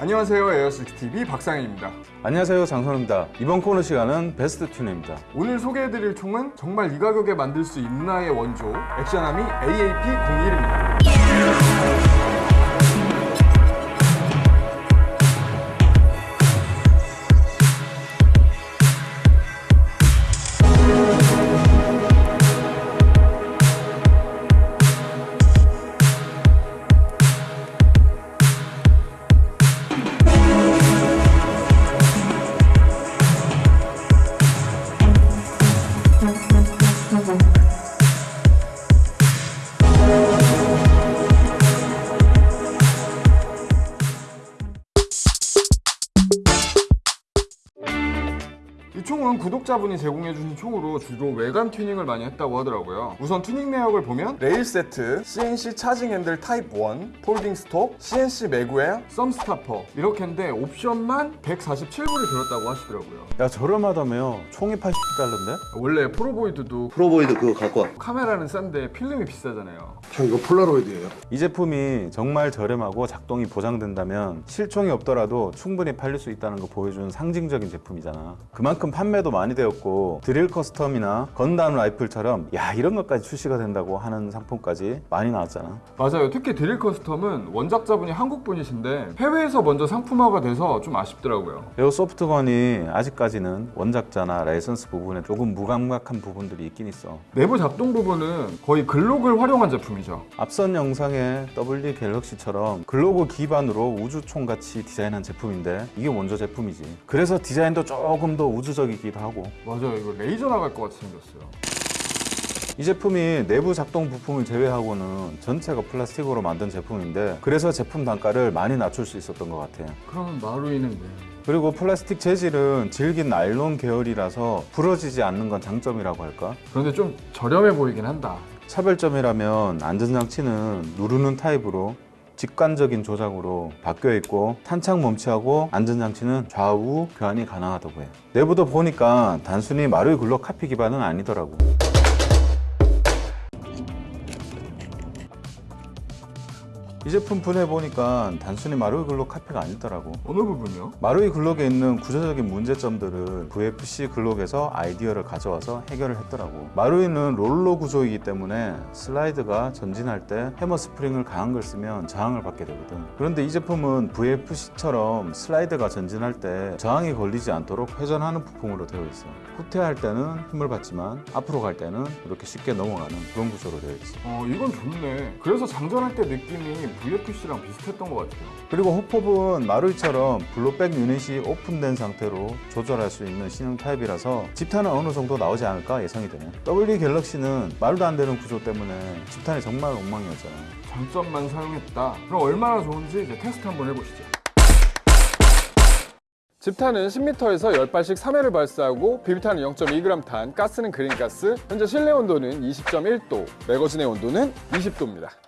안녕하세요 에어식스TV 박상현입니다. 안녕하세요 장선우입니다. 이번 코너 시간은 베스트 튜너입니다. 오늘 소개해드릴 총은 정말 이 가격에 만들 수 있나의 원조 액션아미 AAP-01입니다 구독자분이 제공해주신 총으로 주로 외관 튜닝을 많이 했다고 하더라고요 우선 튜닝 내역을 보면 레일 세트, CNC charging handle type 1, folding stock, CNC 매구에 썸 스타퍼 이렇게인데 옵션만 147불이 들었다고 하시더라고요 야 저렴하다며 총이 80달러인데? 원래 폴라로이드도 폴라로이드 그거 갖고 와. 카메라는 싼데 필름이 비싸잖아요 형 이거 폴라로이드예요. 이 제품이 정말 저렴하고 작동이 보장된다면 실총이 없더라도 충분히 팔릴 수 있다는 거 보여주는 상징적인 제품이잖아 그만큼 판매도 많이 되었고 드릴 custom이나 건담 라이플처럼 야 이런 것까지 출시가 된다고 하는 상품까지 많이 나왔잖아. 맞아요. 특히 드릴 custom은 원작자분이 한국분이신데 해외에서 먼저 상품화가 돼서 좀 아쉽더라고요. airsoft gun이 아직까지는 원작자나 라이선스 부분에 조금 무감각한 부분들이 있긴 있어. 내부 작동 부분은 거의 글록을 활용한 제품이죠. 앞선 영상의 WD 갤럭시처럼 글록 기반으로 우주총 같이 디자인한 제품인데 이게 원조 제품이지. 그래서 디자인도 조금 더 우주적이기도 하고. 맞아요. 이거 레이저 나갈 것 같이 생겼어요. 이 제품이 내부 작동 부품을 제외하고는 전체가 플라스틱으로 만든 제품인데 그래서 제품 단가를 많이 낮출 수 있었던 것 같아요. 그러면 마루이는 왜? 그리고 플라스틱 재질은 질긴 나일론 계열이라서 부러지지 않는 건 장점이라고 할까? 그런데 좀 저렴해 보이긴 한다. 차별점이라면 안전장치는 누르는 타입으로 직관적인 조작으로 바뀌어 있고 탄창 멈치하고 안전장치는 좌우 교환이 가능하다고 해요. 내부도 보니까 단순히 마루이 글록 카피 기반은 아니더라고 이 제품 분해 보니까 단순히 마루이 글록 카피가 아니더라고. 어느 부분이요? 마루이 글록에 있는 구조적인 문제점들을 VFC 글록에서 아이디어를 가져와서 해결을 했더라고. 마루이는 롤러 구조이기 때문에 슬라이드가 전진할 때 해머 스프링을 강한 걸 쓰면 저항을 받게 되거든. 그런데 이 제품은 VFC처럼 슬라이드가 전진할 때 저항이 걸리지 않도록 회전하는 부품으로 되어 있어. 후퇴할 때는 힘을 받지만 앞으로 갈 때는 이렇게 쉽게 넘어가는 그런 구조로 되어 있어. 어 이건 좋네. 그래서 장전할 때 느낌이 VFC랑 비슷했던 것 같아요. 그리고 hop-up은 마루이처럼 blowback unit이 오픈된 상태로 조절할 수 있는 신형 타입이라서 집탄은 어느 정도 나오지 않을까 예상이 되네 WD 갤럭시는 말도 안 되는 구조 때문에 집탄이 정말 엉망이었잖아 장점만 사용했다. 그럼 얼마나 좋은지 이제 테스트 한번 해보시죠. 집탄은 10m에서 10발씩 3회를 발사하고 비비탄은 0.2g 탄, 가스는 그린가스 현재 실내 온도는 20.1도, 매거진의 온도는 20도입니다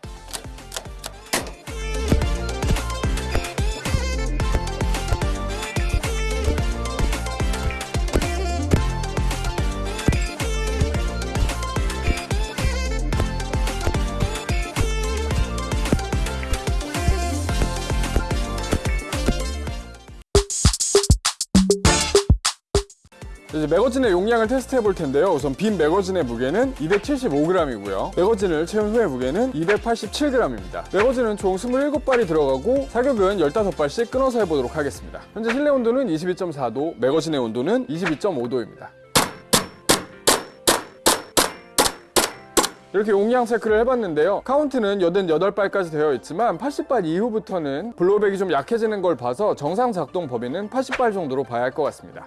이제 매거진의 용량을 테스트해 볼 텐데요. 우선 빈 매거진의 무게는 275g이고요. 매거진을 채운 후의 무게는 287g입니다. 매거진은 총 27발이 들어가고 사격은 15발씩 끊어서 해보도록 하겠습니다. 현재 실내 온도는 22.4도, 매거진의 온도는 22.5도입니다. 이렇게 용량 체크를 해봤는데요. 카운트는 88발까지 되어 있지만 80발 이후부터는 blowback이 좀 약해지는 걸 봐서 정상 작동 범위는 80발 정도로 봐야 할 것 같습니다.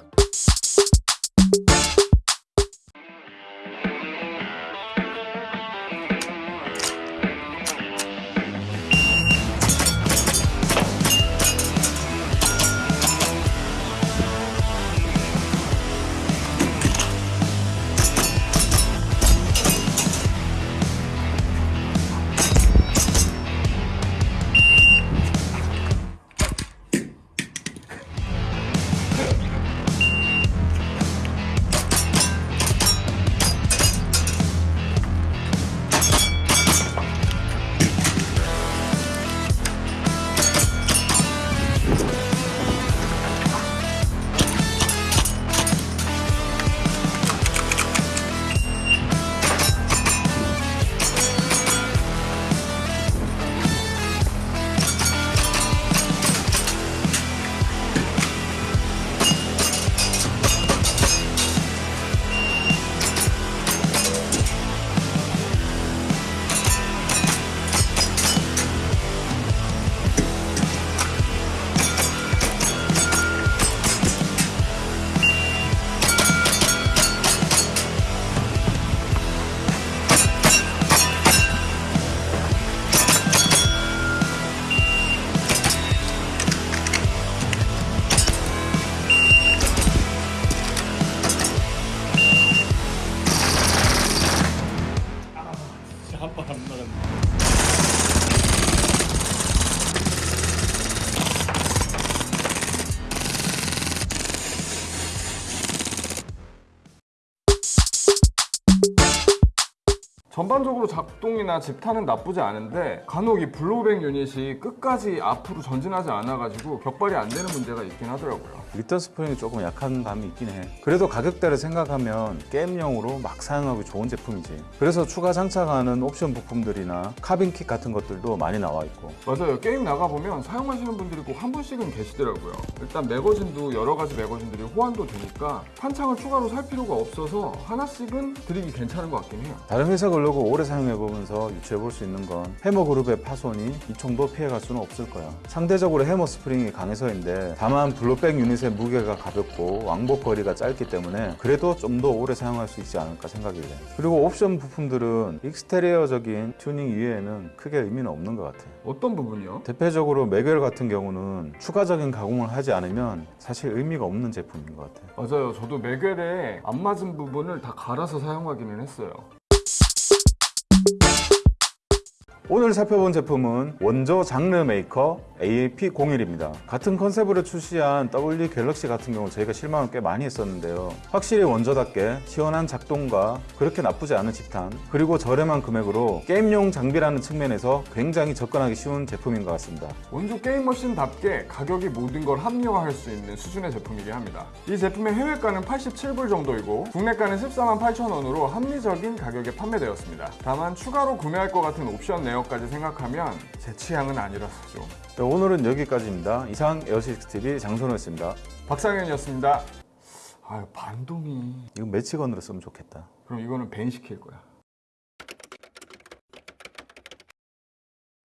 전반적으로 작동이나 집탄은 나쁘지 않은데 간혹 이 blowback unit이 끝까지 앞으로 전진하지 않아가지고 격발이 안 되는 문제가 있긴 하더라고요. return 스프링이 조금 약한 감이 있긴 해. 그래도 가격대를 생각하면 게임용으로 막 사용하기 좋은 제품이지. 그래서 추가 장착하는 옵션 부품들이나 카빈 킷 같은 것들도 많이 나와 있고. 맞아요. 게임 나가보면 사용하시는 분들이 꼭 한 분씩은 계시더라고요. 일단 매거진도 여러 가지 매거진들이 호환도 되니까 탄창을 추가로 살 필요가 없어서 하나씩은 들이기 괜찮은 것 같긴 해요. 다른 회사 글록 오래 사용해보면서 유추해 볼 수 있는 건 해머 그룹의 파손이 이 정도 피해갈 수는 없을 거야. 상대적으로 해머 스프링이 강해서인데 다만 blowback unit 의 무게가 가볍고 왕복 거리가 짧기 때문에 그래도 좀 더 오래 사용할 수 있지 않을까 생각이 돼. 그리고 옵션 부품들은 exterior적인 튜닝 이외에는 크게 의미는 없는 것 같아. 어떤 부분이요? 대표적으로 magwell 같은 경우는 추가적인 가공을 하지 않으면 사실 의미가 없는 제품인 것 같아. 맞아요. 저도 magwell에 안 맞은 부분을 다 갈아서 사용하기는 했어요. 오늘 살펴본 제품은 원조 장르 메이커 AAP01입니다. 같은 컨셉으로 출시한 WD 갤럭시 같은 경우 저희가 실망을 꽤 많이 했었는데요. 확실히 원조답게 시원한 작동과 그렇게 나쁘지 않은 집탄 그리고 저렴한 금액으로 게임용 장비라는 측면에서 굉장히 접근하기 쉬운 제품인 것 같습니다. 원조 게임 머신답게 가격이 모든 걸 합리화할 수 있는 수준의 제품이긴 합니다. 이 제품의 해외가는 87불 정도이고 국내가는 14만 8천 원으로 합리적인 가격에 판매되었습니다. 다만 추가로 구매할 것 같은 옵션 내역까지 생각하면 제 취향은 아니라서 좀. 네, 오늘은 여기까지입니다. 이상 에어식스TV 장선호였습니다. 박상현이었습니다. 아유 반동이. 이거 매치건으로 쓰면 좋겠다. 그럼 이거는 밴 시킬 거야.